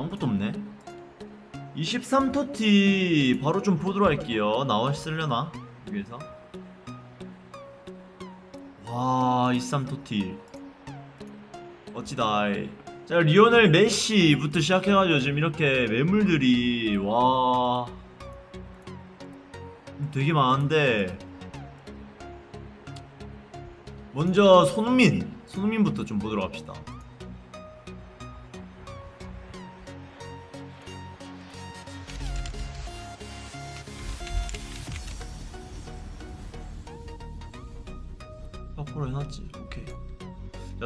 아무것도 없네. 23토티 바로 좀 보도록 할게요. 나왔으려나? 여기에서. 와 23토티. 멋지다. 자 리오넬 메시부터 시작해가지고 지금 이렇게 매물들이 와. 되게 많은데. 먼저 손흥민. 손흥민부터 좀 보도록 합시다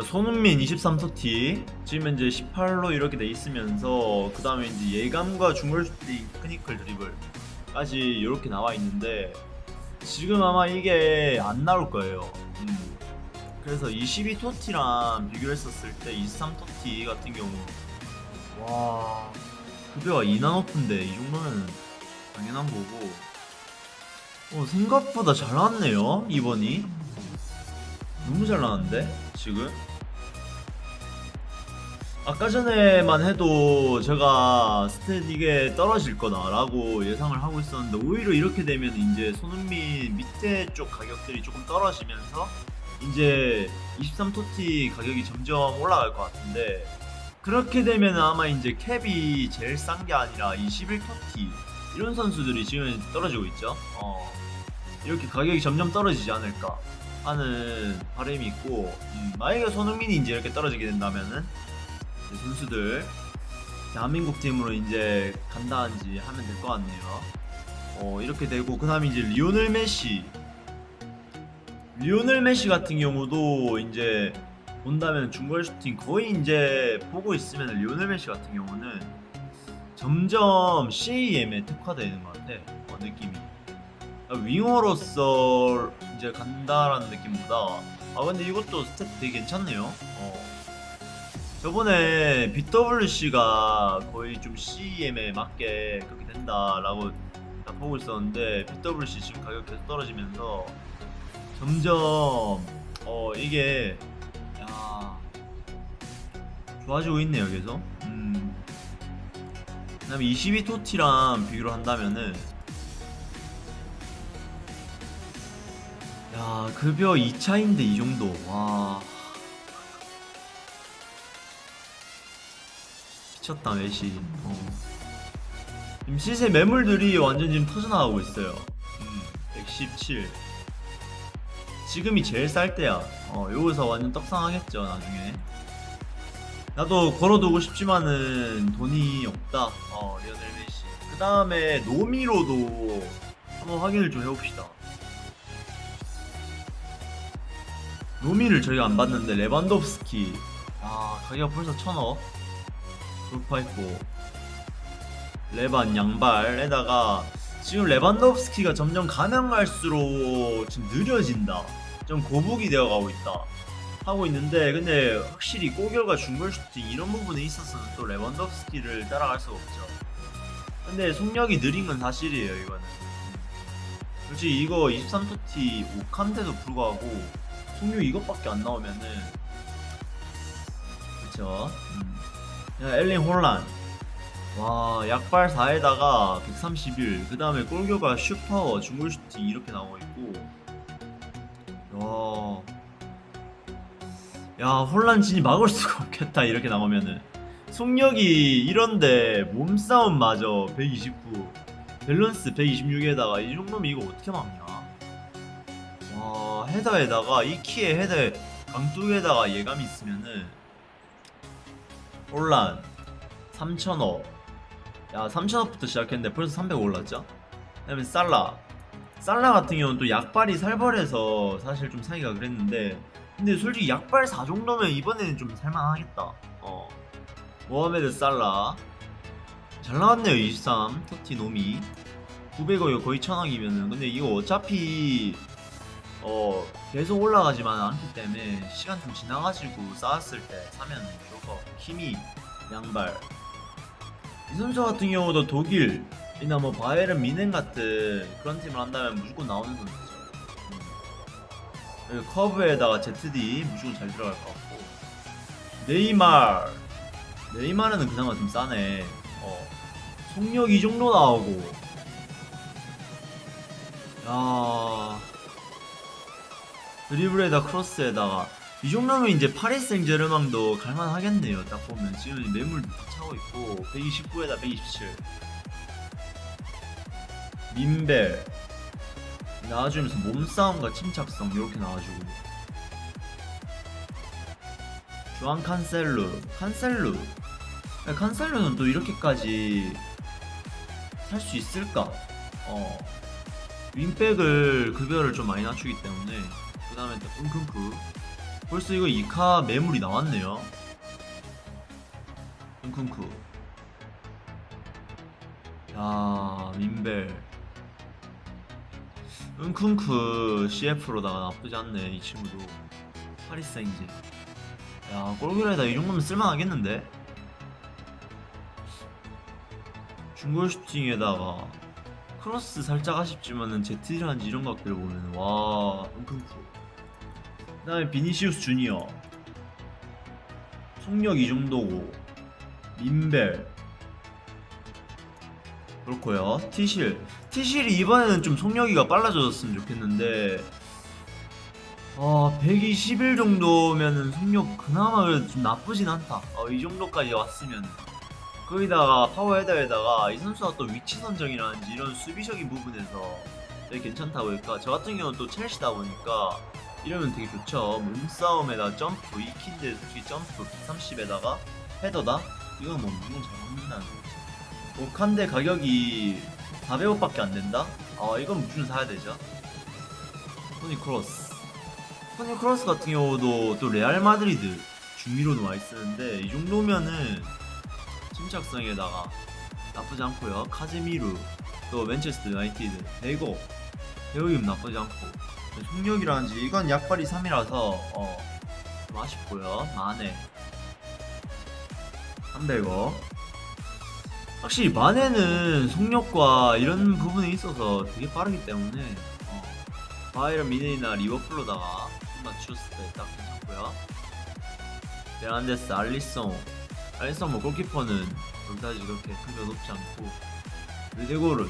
손흥민 23TOTY. 지금 현재 18로 이렇게 돼 있으면서 그 다음에 이제 예감과 중거리 슈팅 technical 드리블까지 이렇게 나와 있는데 지금 아마 이게 안 나올 거예요. 음. 그래서 22TOTY랑 비교 했었을 때 23TOTY 같은 경우 와 급여가 2나 높은데 이 정도면 당연한 거고. 어, 생각보다 잘 나왔네요 이번이. 너무 잘 나왔는데 지금? 아까 전에만 해도 제가 스탯 이게 떨어질 거다라고 예상을 하고 있었는데 오히려 이렇게 되면 이제 손흥민 밑에 쪽 가격들이 조금 떨어지면서 이제 23토티 가격이 점점 올라갈 것 같은데 그렇게 되면 아마 이제 캡이 제일 싼 게 아니라 21토티 이런 선수들이 지금 떨어지고 있죠. 어, 이렇게 가격이 점점 떨어지지 않을까 하는 바람이 있고 음, 만약에 손흥민이 이제 이렇게 떨어지게 된다면은 선수들 대한민국 팀으로 이제 간다는지 하면 될 것 같네요. 어 이렇게 되고 그 다음에 이제 리오넬 메시. 리오넬 메시 같은 경우도 이제 본다면 중거리 슈팅 거의 이제 보고 있으면 리오넬 메시 같은 경우는 점점 CAM에 특화되는 것 같아. 어, 느낌이 윙어로서 이제 간다라는 느낌보다 아 근데 이것도 스탯 되게 괜찮네요 어. 저번에 BWC가 거의 좀 CM에 맞게 그렇게 된다라고 딱 보고 있었는데 BWC 지금 가격 계속 떨어지면서 점점 어 이게 야 좋아지고 있네요 계속 음. 그 다음에 22토티랑 비교를 한다면은 야 급여 2차인데 이 정도. 와. 미쳤다 메시. 어. 지금 시세 매물들이 완전 지금 터져나가고 있어요. 음, 117 지금이 제일 쌀 때야. 어 여기서 완전 떡상하겠죠 나중에. 나도 걸어두고 싶지만은 돈이 없다. 어 리오넬 메시. 그 다음에 노미로도 한번 확인을 좀 해봅시다 노미를 저희가 안 봤는데 레반도프스키. 아 가격 벌써 천억. 돌파했고. 레반 양발에다가 지금 레반도프스키가 점점 가면 갈수록 지금 느려진다. 좀 거북이 되어가고 있다. 하고 있는데 근데 확실히 골결과 슈팅 이런 부분에 있어서는 또 레반도프스키를 따라갈 수가 없죠. 근데 속력이 느린 건 사실이에요 이거는. 솔직히 이거 23TOTY 5칸인데도 불구하고 속력 이것밖에 안 나오면은. 그쵸? 음. 야, 엘링 홀란. 와 약발 4에다가 131 그 다음에 골결과 슈퍼 중골 슈팅 이렇게 나오고 있고. 야, 야 홀란 진이 막을 수가 없겠다 이렇게 나오면은. 속력이 이런데 몸싸움 마저 129 밸런스 126에다가 이 정도면 이거 어떻게 막냐 와 헤더에다가 이 키에 헤더에 강뚝에다가 예감이 있으면은 혼란 3,000억. 야 3,000억부터 시작했는데 벌써 300 올랐죠? 그 다음에 살라. 살라 같은 경우는 또 약발이 살벌해서 사실 좀 사기가 그랬는데 근데 솔직히 약발 4 정도면 이번에는 좀 살만하겠다. 어. 모하메드 살라. 잘 나왔네요 23 터티 노미. 900억이 거의 1000억이면은. 근데 이거 어차피 어 계속 올라가지만 않기 때문에 시간 좀 지나가지고 쌓았을 때 사면 좋을 것 같고 힘이 양발 이 선수 같은 경우도 독일이나 뭐 바이에른 미넨 같은 그런 팀을 한다면 무조건 나오는 선수죠 음. 커브에다가 ZD 무조건 잘 들어갈 것 같고 네이마르 네이마르는 그나마 좀 싸네. 어. 속력 이 정도 나오고. 야. 드리블에다 크로스에다가. 이 정도면 이제 파리 생제르맹도 갈만하겠네요. 딱 보면. 지금 매물도 다 차고 있고 129에다 127. 민벨. 나와주면서 몸싸움과 침착성 이렇게 나와주고. 주한 칸셀루. 칸셀루. 야, 칸셀루는 또 이렇게까지 살 수 있을까? 어. 윙백을 급여를 좀 많이 낮추기 때문에 그 다음에 또 끙끙크 벌써 이거 2카 매물이 나왔네요. 끙끙크 야 민벨. 은쿵크 CF로다가 나쁘지 않네 이 친구도. 파리생제 야 골결에다 이 정도면 쓸만하겠는데? 중골 슈팅에다가 크로스 살짝 아쉽지만은 제트라는지 이런 것들 보면 와 은쿵크 그 다음에 비니시우스 주니어 속력 이 정도고 민벨 그렇고요 티실 티실이 이번에는 좀 속력이가 빨라졌으면 좋겠는데 아, 121 정도면은 속력 그나마 좀 나쁘진 않다. 어, 이 정도까지 왔으면. 거기다가 파워 헤더에다가 이 선수가 또 위치 선정이라든지 이런 수비적인 부분에서 되게 괜찮다고 할까. 저 같은 경우는 또 첼시다 보니까 이러면 되게 좋죠. 몸싸움에다 점프, 이킨데 솔직히 점프 130에다가 헤더다? 이건 뭐 무조건 잘 먹는다는 거지. 오칸데 가격이 400억밖에 안 된다? 아, 이건 무조건 사야 되죠. 토니 크로스. 토니 크로스 같은 경우도 또 레알 마드리드 중미로 나와 있었는데 이 정도면은 침착성에다가 나쁘지 않고요. 카제미루 또 맨체스터 유나이티드 대고 대우임 나쁘지 않고 속력이라든지 이건 약발이 3이라서 어, 좀 아쉽고요. 마네 300억 확실히 마네는 속력과 이런 부분에 있어서 되게 빠르기 때문에 어, 바이런 미네이나 리버풀로다가 맞췄을 때 딱 괜찮고요. 베란데스 알리송. 알리송 뭐 골키퍼는 그다지 그렇게 크게 높지 않고. 르데고르.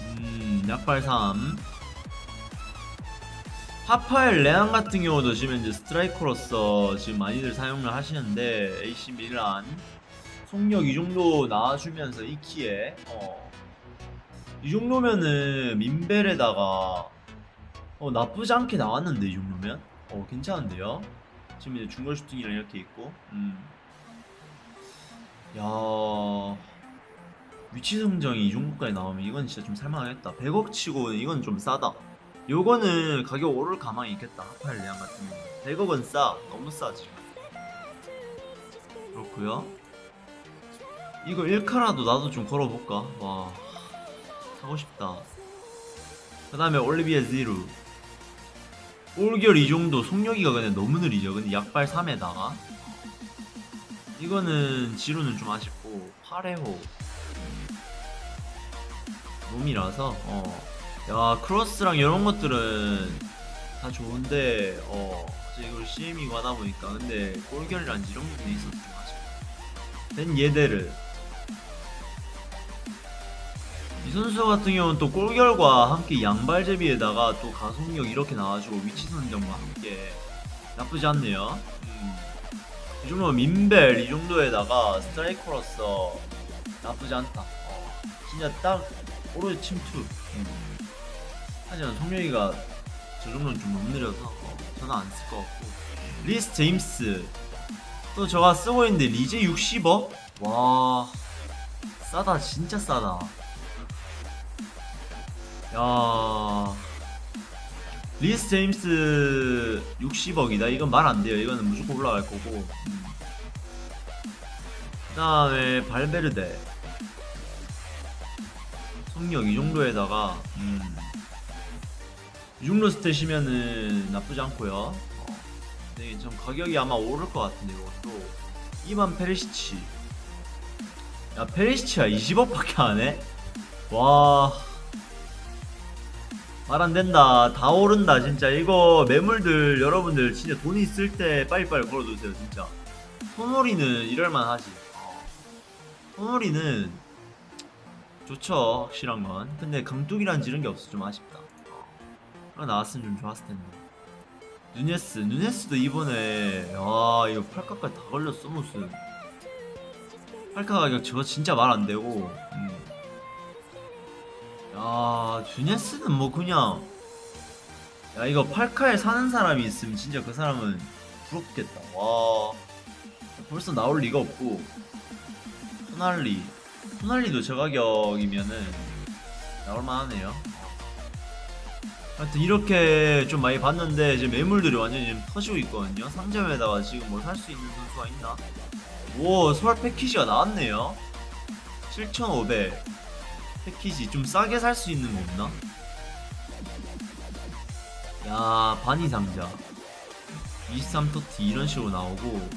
음 약발 3 하파엘 레앙 같은 경우도 지금 이제 스트라이커로서 지금 많이들 사용을 하시는데 AC 밀란 속력 이 정도 나와주면서 이 키에 어, 이 정도면은 민벨에다가 어 나쁘지 않게 나왔는데 이 정도면? 어 괜찮은데요? 지금 이제 중거리 슈팅이랑 이렇게 있고 음. 야 위치 성정이 이 정도까지 나오면 이건 진짜 좀 살만하겠다. 100억 치고 이건 좀 싸다 요거는 가격 오를 가망이 있겠다. 하파일 레앙 같은 경우 100억은 싸. 너무 싸 지금 그렇고요. 이거 1카라도 나도 좀 걸어볼까? 와. 사고 싶다. 그 다음에 올리비에 지루. 올결 이 정도 속력이가 그냥 너무 느리죠. 근데 약발 3에다가. 이거는 지루는 좀 아쉽고 8회호. 놈이라서 어. 야 크로스랑 이런 것들은 다 좋은데 어 이걸 CM이고 하다 보니까 근데 골결이란 이런 부분이 있어서 좀 아쉽고 된 예데르 이 선수 같은 경우는 또 골결과 함께 양발잡이에다가 또 가속력 이렇게 나와주고 위치 선정과 함께 나쁘지 않네요. 음. 이 정도면 민밸 이 정도에다가 스트라이커로서 나쁘지 않다. 어. 진짜 딱 오로지 침투. 음. 하지만 속력이 저 정도는 좀 너무 느려서 어, 저는 안 쓸 것 같고. 리스 제임스. 또 저가 쓰고 있는데 리제 60억? 와 싸다 진짜 싸다. 야 리스 제임스 60억이다. 이건 말 안돼요. 이거는 무조건 올라갈 거고. 그 다음에 발베르데. 속력 이 정도에다가 음, 이 정도 stat이면은 나쁘지 않고요 어, 네, 좀 가격이 아마 오를 것 같은데 이것도 이만 페리시치 야 페리시치가 20억밖에 안해? 와 말 안된다 다 오른다 진짜 이거 매물들 여러분들 진짜 돈 있을 때 빨리빨리 걸어두세요 진짜 소몰이는 이럴만 하지. 소몰이는 좋죠, 확실한 건. 근데 강뚝이란 지른 게 없어 좀 아쉽다. 그거 나왔으면 좀 좋았을 텐데. 누네스, 누네스도 이번에 아 이거 팔카까지 다 걸렸어 무슨. 팔카 가격 저거 진짜 말 안 되고. 음. 야, 누네스는 뭐 그냥 야 이거 팔카에 사는 사람이 있으면 진짜 그 사람은 부럽겠다. 와. 벌써 나올 리가 없고 토날리 토날리도 저 가격이면은 나올만하네요 하여튼 이렇게 좀 많이 봤는데 이제 매물들이 완전히 지금 터지고 있거든요. 상점에다가 지금 뭐살수 있는 선수가 있나? 오 서울 패키지가 나왔네요. 7,500 패키지 좀 싸게 살 수 있는 거 없나? 야 바니 상자. 23토티 이런 식으로 나오고.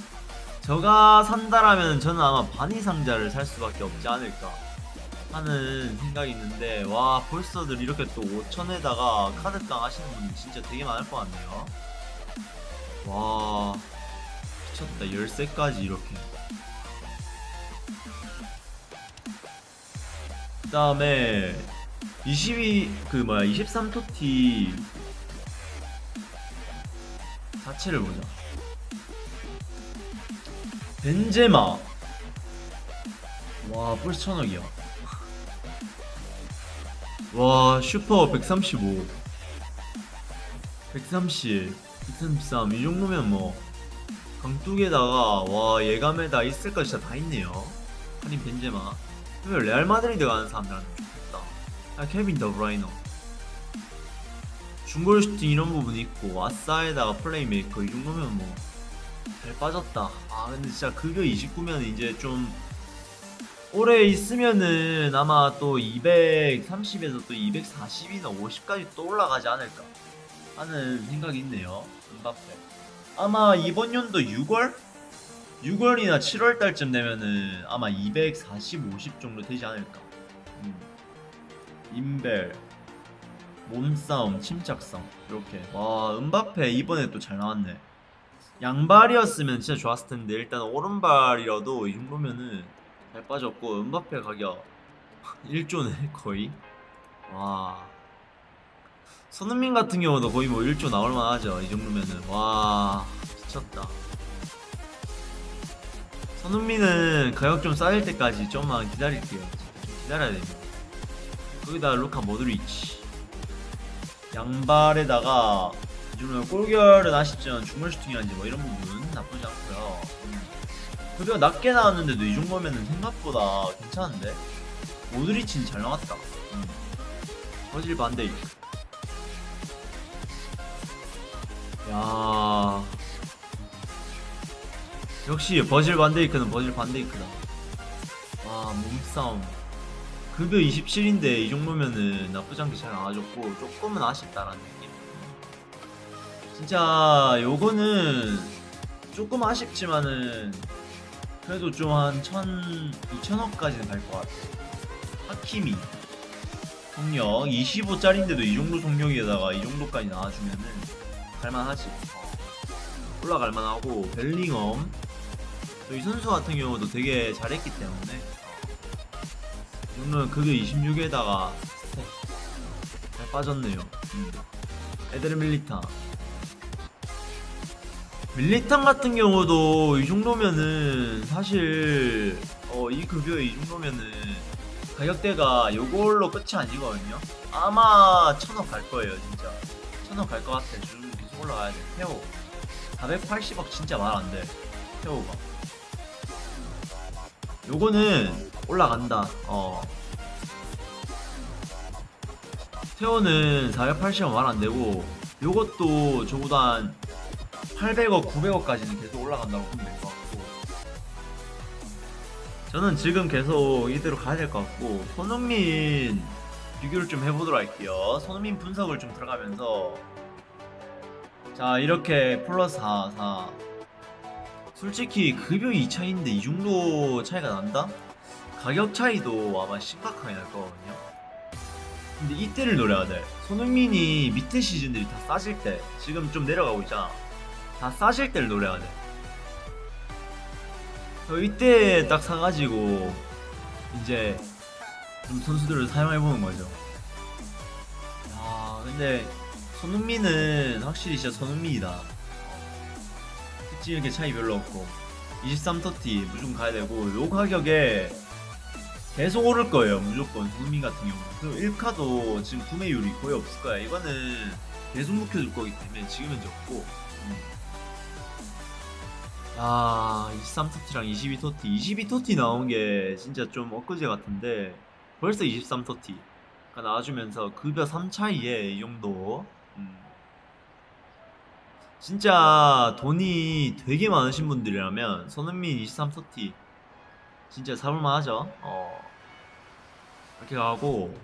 저가 산다라면 저는 아마 바니 상자를 살 수밖에 없지 않을까 하는 생각이 있는데 와 벌써들 이렇게 또 5천에다가 카드깡 하시는 분들 진짜 되게 많을 것 같네요. 와 미쳤다. 13까지 이렇게. 그 다음에 22, 그 뭐야 23토티 자체를 보자. 벤제마. 와 벌써 천억이야 와 슛파 135 130 133 이 정도면 뭐 강뚝에다가 와 예감에다 있을 거 진짜 다 있네요. 할인 벤제마. 그러면 레알 마드리드 가는 사람들한테 좋겠다. 아 케빈 더브라위너. 중거리 슈팅 이런 부분 있고 아싸에다가 플레이메이커 이 정도면 뭐 잘 빠졌다. 아 근데 진짜 급여 29면 이제 좀 오래 있으면은 아마 또 230에서 또 240이나 50까지 또 올라가지 않을까 하는 생각이 있네요. 음바페. 아마 이번 연도 6월? 6월이나 7월 달쯤 되면은 아마 240, 50 정도 되지 않을까. 음. 인벨, 몸싸움, 침착성 이렇게. 와 음바페 이번에 또 잘 나왔네. 양발이었으면 진짜 좋았을 텐데 일단 오른발이라도 이 정도면은 잘 빠졌고 음바페 가격 1조네 거의. 와. 손흥민 같은 경우도 거의 뭐 1조 나올 만 하죠 이 정도면은. 와 미쳤다. 손흥민은 가격 좀 쌓일 때까지 좀만 기다릴게요. 좀 기다려야 됩니다. 거기다 루카 모드리치. 양발에다가 요즘은 골결은 아쉽지만 중물 슈팅이라든지 뭐 이런 부분 나쁘지 않고 요 급여 낮게 나왔는데도 이 정도면은 생각보다 괜찮은데? 모드리치는 잘 나왔다. 음. 버질 반데이크 야. 역시 버질 반데이크는 버질 반데이크다. 와 몸싸움. 급여 27인데 이 정도면은 나쁘지 않게 잘 나와줬고 조금은 아쉽다라는 느낌. 진짜 요거는 조금 아쉽지만은 그래도 좀한 1000, 2000억까지는 갈 것 같아. 하키미. 속력. 25짜리인데도 이 정도 속력에다가 이 정도까지 나와주면은 갈만하지. 올라갈 만하고. 벨링엄. 또 이 선수 같은 경우도 되게 잘했기 때문에. 이 정도면 그게 26에다가 잘 빠졌네요. 음. 에드르 밀리타 밀리탄 같은 경우도 이 정도면은 사실 어, 이 급여에 이 정도면은 가격대가 요걸로 끝이 아니거든요. 아마 천억 갈 거예요 진짜. 천억 갈 것 같아. 쭉 계속 올라가야 돼. 태호 480억 진짜 말 안 돼. 태호가. 요거는 올라간다. 어. 태호는 480억 말 안 되고 요것도 적어도 한 800억, 900억까지는 계속 올라간다고 보면 될 것 같고. 저는 지금 계속 이대로 가야 될 것 같고 손흥민 비교를 좀 해보도록 할게요. 손흥민 분석을 좀 들어가면서. 자 이렇게 플러스 4, 4 솔직히 급여 2차인데 이 정도 차이가 난다? 가격 차이도 아마 심각하게 날 거거든요. 근데 이때를 노려야 돼. 손흥민이 밑에 시즌들이 다 싸질 때 지금 좀 내려가고 있잖아 다 싸실 때를 노려야 돼저 이때 딱 사가지고 이제 좀 선수들을 사용해보는 거죠. 야 근데 손흥민은 확실히 진짜 손흥민이다. 특징 이렇게 차이 별로 없고 23터티 무조건 가야 되고 요 가격에 계속 오를 거예요 무조건 손흥민 같은 경우는 그리고 1카도 지금 구매율이 거의 없을 거야 이거는 계속 묵혀둘 거기 때문에 지금 현재 없고 음. 아 23터티랑 22터티 22터티 나온 게 진짜 좀 엊그제 같은데 벌써 23터티가 나와주면서 급여 3차이에 이 정도. 음. 진짜 돈이 되게 많으신 분들이라면 손흥민 23터티 진짜 사볼만 하죠. 어. 이렇게 가고.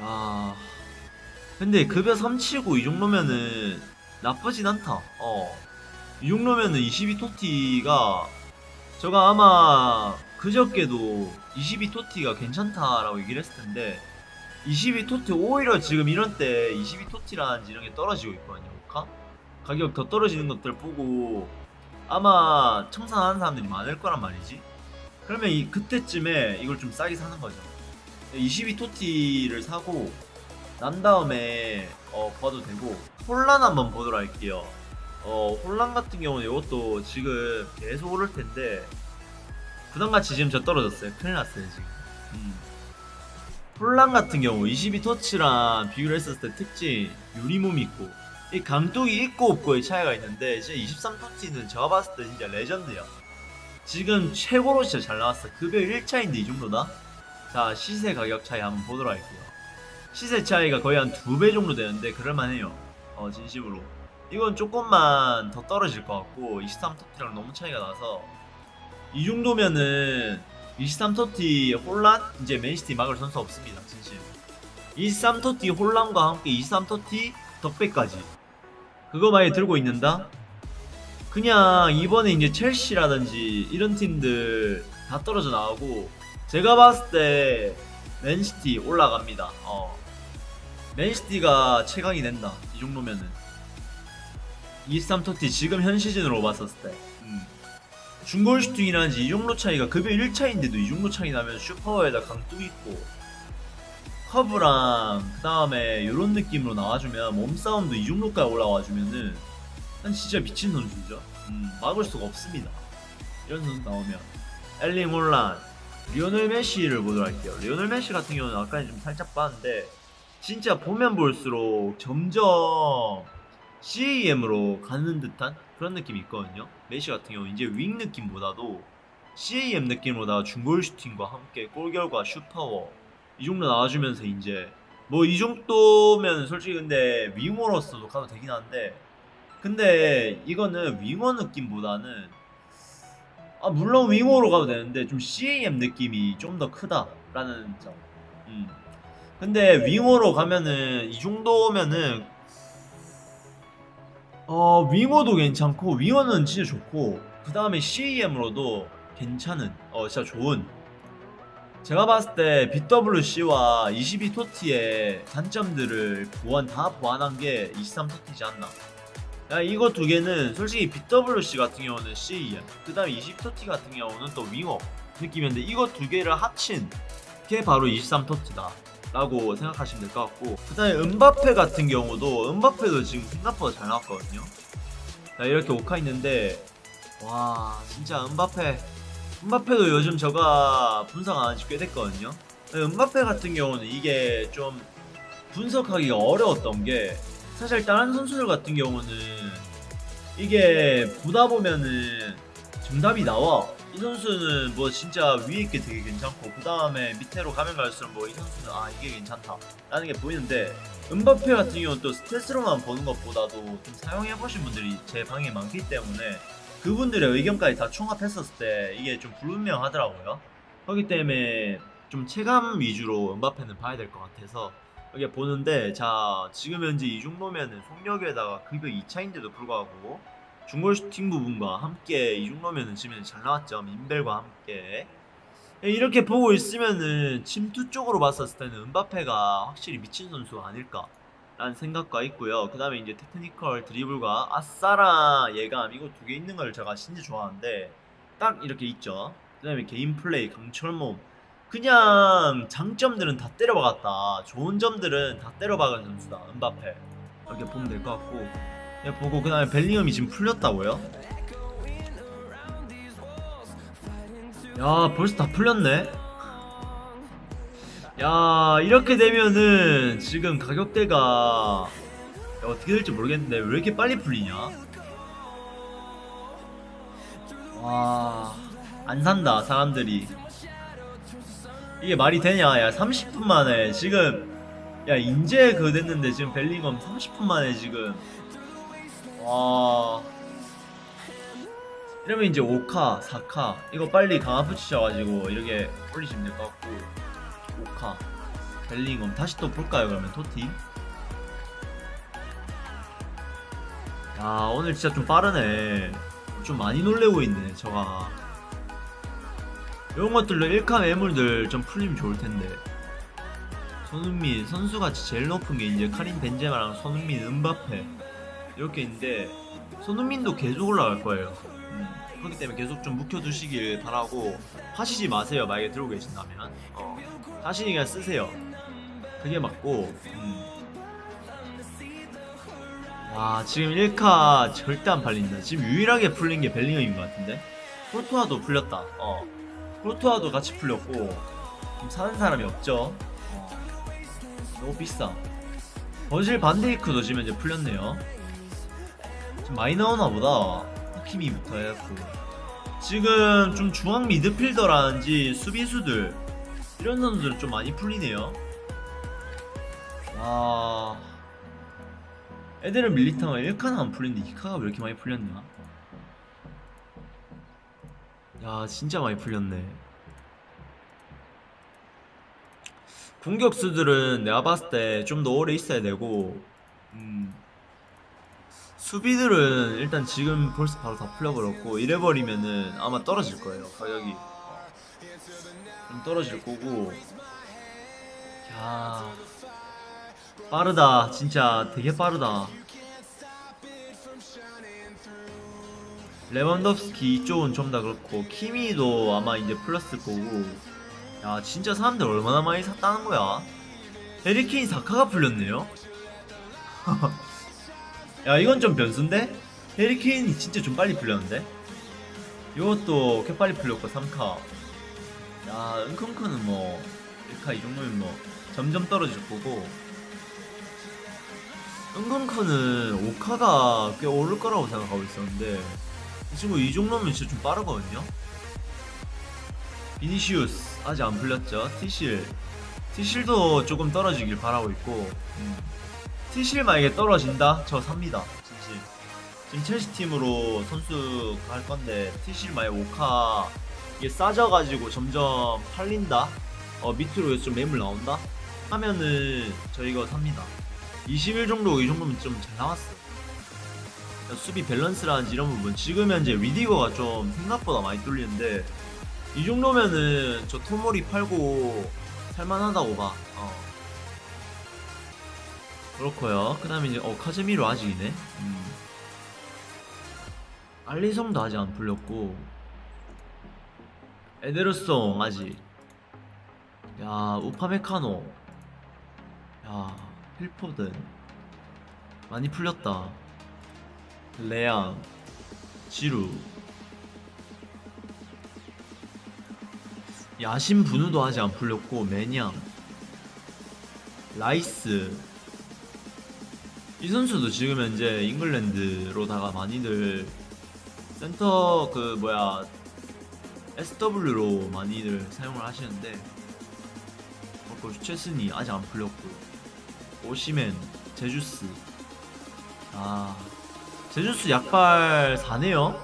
야 근데 급여 3치고 이 정도면은 나쁘진 않다. 어 이 정도면은 22토티가 제가 아마 그저께도 22토티가 괜찮다라고 얘기를 했을 텐데 22토티 오히려 지금 이런 때 22토티라는지 이런 게 떨어지고 있거든요. 가? 가격 더 떨어지는 것들 보고 아마 청산하는 사람들이 많을 거란 말이지. 그러면 이 그때쯤에 이걸 좀 싸게 사는 거죠. 22토티를 사고 난 다음에 어 봐도 되고 혼란 한번 보도록 할게요 어 혼란 같은 경우는 이것도 지금 계속 오를 텐데 부담같이 지금 저 떨어졌어요. 큰일 났어요 지금. 음. 혼란 같은 경우 22터치랑 비교를 했었을 때 특징 유리몸 있고 이 감독이 있고 없고의 차이가 있는데 이제 23터치는 제가 봤을 때 진짜 레전드야. 지금 최고로 진짜 잘 나왔어. 급여 1차인데 이 정도다? 자 시세 가격 차이 한번 보도록 할게요. 시세 차이가 거의 한 두 배 정도 되는데 그럴만해요. 어 진심으로 이건 조금만 더 떨어질 것 같고 23터티랑 너무 차이가 나서 이 정도면은 23터티 혼란? 이제 맨시티 막을 선수 없습니다 진심 23터티 혼란과 함께 23터티 덕배까지. 그거 많이 들고 있는다? 그냥 이번에 이제 첼시라든지 이런 팀들 다 떨어져 나오고 제가 봤을 때 맨시티 올라갑니다. 어. 맨시티가 최강이 된다 이 정도면은 23 TOTY 지금 현 시즌으로 봤었을 때. 음. 중거리 슈팅이라든지 이 정도 차이가 급여 1차인데도 이 정도 차이 나면 슛파에다 강뚝 있고 커브랑 그 다음에 이런 느낌으로 나와주면 몸싸움도 이 정도까지 올라와주면은 난 진짜 미친 선수죠. 음, 막을 수가 없습니다. 이런 선수 나오면. 엘링 홀란 리오넬 메시를 보도록 할게요. 리오넬 메시 같은 경우는 아까 좀 살짝 봤는데 진짜 보면 볼수록 점점 CAM으로 가는 듯한 그런 느낌이 있거든요. 메시 같은 경우 이제 윙 느낌보다도 CAM 느낌보다 중거리 슈팅과 함께 골 결과 슛파워 이 정도 나와주면서 이제 뭐 이 정도면 솔직히 근데 윙어로서도 가도 되긴 한데 근데 이거는 윙어 느낌보다는 아 물론 윙어로 가도 되는데 좀 CAM 느낌이 좀 더 크다라는 점. 음. 근데 윙어로 가면은 이 정도면은 어 윙어도 괜찮고 윙어는 진짜 좋고 그 다음에 CAM으로도 괜찮은 어 진짜 좋은. 제가 봤을 때 BWC와 22토티의 단점들을 보완 다 보완한 게 23토티지 않나. 야 이거 두 개는 솔직히 BWC 같은 경우는 CAM 그 다음에 20토티 같은 경우는 또 윙어 느낌인데 이거 두 개를 합친 게 바로 23토티다 라고 생각하시면 될 것 같고 그 다음에 은바페 같은 경우도 은바페도 지금 생각보다 잘 나왔거든요. 자 이렇게 오카 있는데 와 진짜 은바페 은바페도 요즘 저가 분석 안 한지 꽤 됐거든요. 은바페 같은 경우는 이게 좀 분석하기가 어려웠던 게 사실 다른 선수들 같은 경우는 이게 보다 보면은 정답이 나와 이 선수는 뭐 진짜 위에 있게 되게 괜찮고 그 다음에 밑으로 가면 갈수록 뭐 이 선수는 아 이게 괜찮다 라는 게 보이는데 은바페 같은 경우는 또 스탯으로만 보는 것보다도 좀 사용해보신 분들이 제 방에 많기 때문에 그분들의 의견까지 다 총합했었을 때 이게 좀 불분명하더라고요. 그렇기 때문에 좀 체감 위주로 음바페는 봐야 될 것 같아서 이게 보는데 자 지금 현재 이 정도면은 속력에다가 급여 2차인데도 불구하고 중거리 슈팅 부분과 함께 이 정도면은 지금 잘 나왔죠 민밸과 함께 예, 이렇게 보고 있으면은 침투 쪽으로 봤었을 때는 음바페가 확실히 미친 선수 아닐까 라는 생각과 있고요 그 다음에 이제 technical 드리블과 아싸랑 예감 이거 두 개 있는 걸 제가 진짜 좋아하는데 딱 이렇게 있죠. 그 다음에 개인 플레이 강철 몸. 그냥 장점들은 다 때려박았다. 좋은 점들은 다 때려박은 선수다. 은바페. 이렇게 보면 될 것 같고. 예, 보고 그 다음에 벨링엄이 지금 풀렸다고요? 야 벌써 다 풀렸네. 야 이렇게 되면은 지금 가격대가 야, 어떻게 될지 모르겠는데 왜 이렇게 빨리 풀리냐? 와, 안 산다, 사람들이. 이게 말이 되냐? 야, 30분 만에 지금, 야, 인제 그 됐는데 지금 벨링엄 30분 만에 지금, 와. 이러면 이제 5카, 4카, 이거 빨리 강화 붙이셔가지고 이렇게 올리시면 될 것 같고, 5카, 벨링엄 다시 또 볼까요, 그러면 토티? 야, 오늘 진짜 좀 빠르네. 좀 많이 놀래고 있네 저가 이런 것들로 1카 매물들 좀 풀리면 좋을 텐데 손흥민 선수같이 제일 높은 게 이제 카린 벤제마랑 손흥민 은바페 이렇게 있는데 손흥민도 계속 올라갈 거예요. 음, 그렇기 때문에 계속 좀 묵혀두시길 바라고 하시지 마세요. 만약에 들고 계신다면. 어, 자신이 그냥 쓰세요. 그게 맞고 음. 와 지금 1카 절대 안 팔린다. 지금 유일하게 풀린 게 벨링엄인 것 같은데? 코르투아도 풀렸다. 어 코르투아도 같이 풀렸고 사는 사람이 없죠? 어. 너무 비싸. 버질 반데이크도 지금 이제 풀렸네요 지금 많이 나오나 보다. 하키미부터 해갖고. 지금 좀 중앙 미드필더라든지 수비수들 이런 선수들 좀 많이 풀리네요. 와. 애들은 밀리타가 1카는 안 풀리는데 2카가 왜 이렇게 많이 풀렸냐? 야 진짜 많이 풀렸네. 공격수들은 내가 봤을 때 좀 더 오래 있어야 되고 음, 수비들은 일단 지금 벌써 바로 다 풀려버렸고 이래버리면은 아마 떨어질 거예요 가격이. 어. 좀 떨어질 거고. 야 빠르다. 진짜 되게 빠르다. 레반덥스키 이쪽은 좀 다 그렇고 키미도 아마 이제 플러스 거고. 야 진짜 사람들 얼마나 많이 샀다는 거야? 헤리케인 사카가 풀렸네요 야 이건 좀 변수인데? 헤리케인이 진짜 좀 빨리 풀렸는데? 이것도 꽤 빨리 풀렸고 3카. 야 은컹커는 뭐 1카 이 정도면 뭐 점점 떨어질 거고. 은건커는 5카가 꽤 오를 거라고 생각하고 있었는데 이 친구 이 정도면 진짜 좀 빠르거든요? 비니시우스 아직 안 풀렸죠? 티실. 티실도 조금 떨어지길 바라고 있고 음. 티실 만약에 떨어진다? 저 삽니다. 진실. 지금 첼시 팀으로 선수 갈 건데 티실 만약에 5카 이게 싸져가지고 점점 팔린다? 어 밑으로 좀 매물 나온다? 하면은 저 이거 삽니다. 20일 정도 이 정도면 좀 잘 나왔어. 수비 밸런스라든지 이런 부분. 지금 현재 리디거가 좀 생각보다 많이 뚫리는데 이 정도면은 저 토모리 팔고 살만하다고 봐. 어. 그렇고요. 그 다음에 이제 어 카제미로 아직이네. 음. 알리성도 아직 안 풀렸고 에데르송 아직. 야 우파메카노. 야 필포든 많이 풀렸다 레앙 지루 야신 분우도 아직 안 풀렸고 매냥 라이스 이 선수도 지금 현재 잉글랜드로다가 많이들 센터 그 뭐야 SW로 많이들 사용을 하시는데 어, 체스니 아직 안 풀렸고 오시멘, 제주스. 아, 제주스 약발 4네요?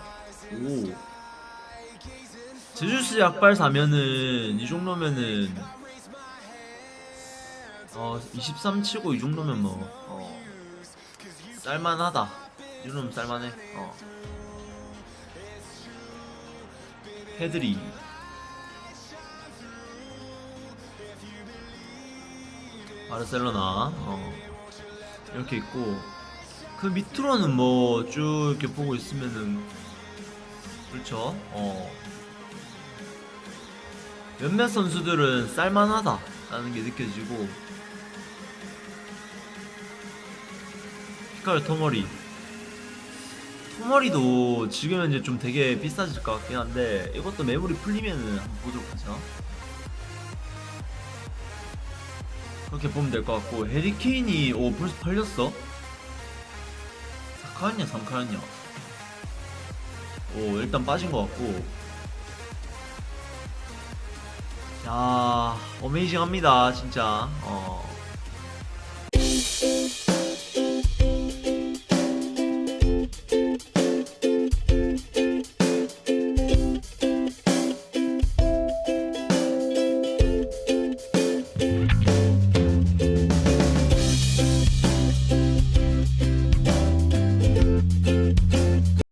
오. 제주스 약발 4면은 이 정도면은 어, 23 치고 이 정도면 뭐 어, 쌀만하다. 이 정도면 쌀만해. 어. 헤드리 바르셀로나 어. 이렇게 있고 그 밑으로는 뭐 쭉 이렇게 보고 있으면은 그렇죠. 어. 몇몇 선수들은 쌀만하다 라는 게 느껴지고 피카르 토머리. 토머리도 지금 현재 좀 되게 비싸질 것 같긴 한데 이것도 매물이 풀리면은 한번 보도록 하죠. 그렇게 보면 될 것 같고 해리케인이 오 벌써 팔렸어? 4카였냐 3카였냐? 오 일단 빠진 것 같고. 야 어메이징합니다 진짜. 어